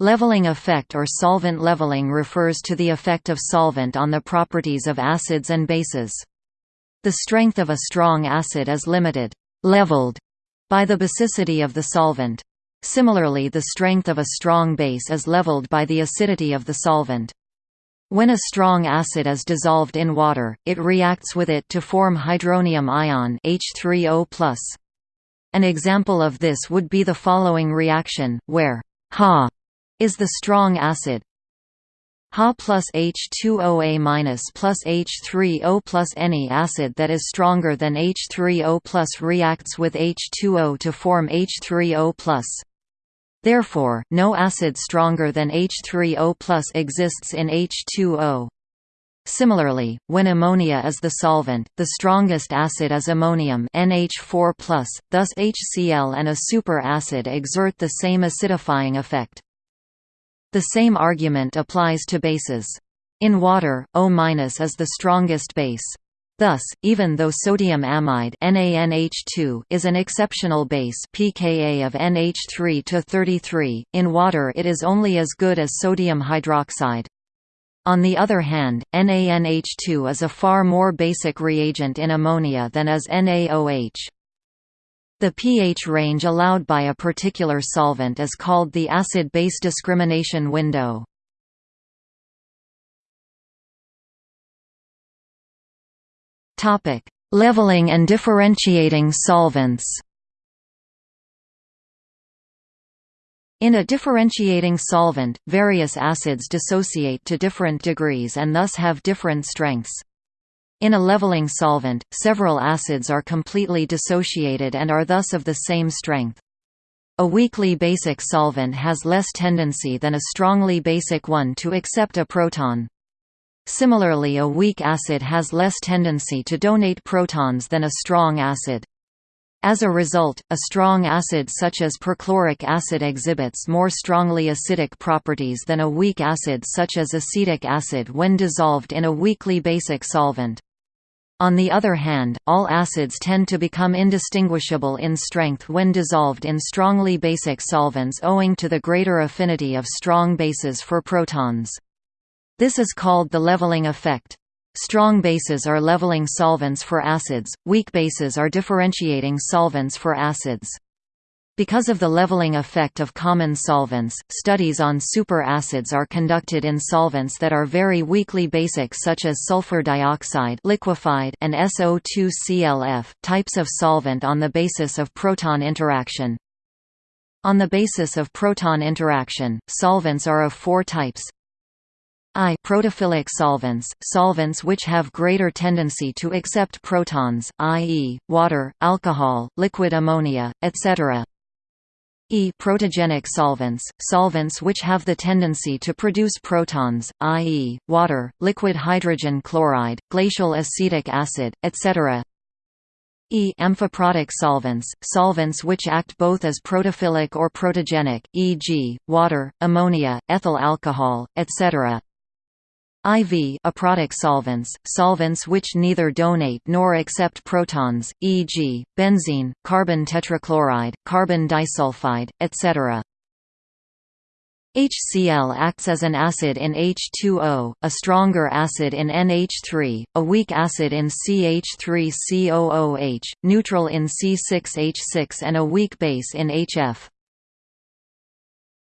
Leveling effect or solvent leveling refers to the effect of solvent on the properties of acids and bases. The strength of a strong acid is limited leveled by the basicity of the solvent. Similarly the strength of a strong base is leveled by the acidity of the solvent. When a strong acid is dissolved in water, it reacts with it to form hydronium ion H3O+. An example of this would be the following reaction, where Ha is the strong acid Ha plus H2OA minus plus H3O plus any acid that is stronger than H3O plus reacts with H2O to form H3O plus. Therefore, no acid stronger than H3O plus exists in H2O. Similarly, when ammonia is the solvent, the strongest acid is ammonium NH4+, thus HCl and a superacid exert the same acidifying effect. The same argument applies to bases. In water, O- is the strongest base. Thus, even though sodium amide NaNH2 is an exceptional base pKa of NH3 to 33, in water it is only as good as sodium hydroxide. On the other hand, NaNH2 is a far more basic reagent in ammonia than is NaOH. The pH range allowed by a particular solvent is called the acid-base discrimination window. Topic: Leveling and differentiating solvents. In a differentiating solvent, various acids dissociate to different degrees and thus have different strengths. In a leveling solvent, several acids are completely dissociated and are thus of the same strength. A weakly basic solvent has less tendency than a strongly basic one to accept a proton. Similarly a weak acid has less tendency to donate protons than a strong acid. As a result, a strong acid such as perchloric acid exhibits more strongly acidic properties than a weak acid such as acetic acid when dissolved in a weakly basic solvent. On the other hand, all acids tend to become indistinguishable in strength when dissolved in strongly basic solvents owing to the greater affinity of strong bases for protons. This is called the leveling effect. Strong bases are leveling solvents for acids, weak bases are differentiating solvents for acids. Because of the leveling effect of common solvents, studies on superacids are conducted in solvents that are very weakly basic such as sulfur dioxide liquefied and SO2ClF, types of solvent on the basis of proton interaction. On the basis of proton interaction, solvents are of four types I protophilic solvents, solvents which have greater tendency to accept protons, i.e., water, alcohol, liquid ammonia, etc. E protogenic solvents, solvents which have the tendency to produce protons, i.e., water, liquid hydrogen chloride, glacial acetic acid, etc. E amphiprotic solvents, solvents which act both as protophilic or protogenic, e.g., water, ammonia, ethyl alcohol, etc. IV aprotic solvents, solvents which neither donate nor accept protons, e.g., benzene, carbon tetrachloride, carbon disulfide, etc. HCl acts as an acid in H2O, a stronger acid in NH3, a weak acid in CH3COOH, neutral in C6H6 and a weak base in HF.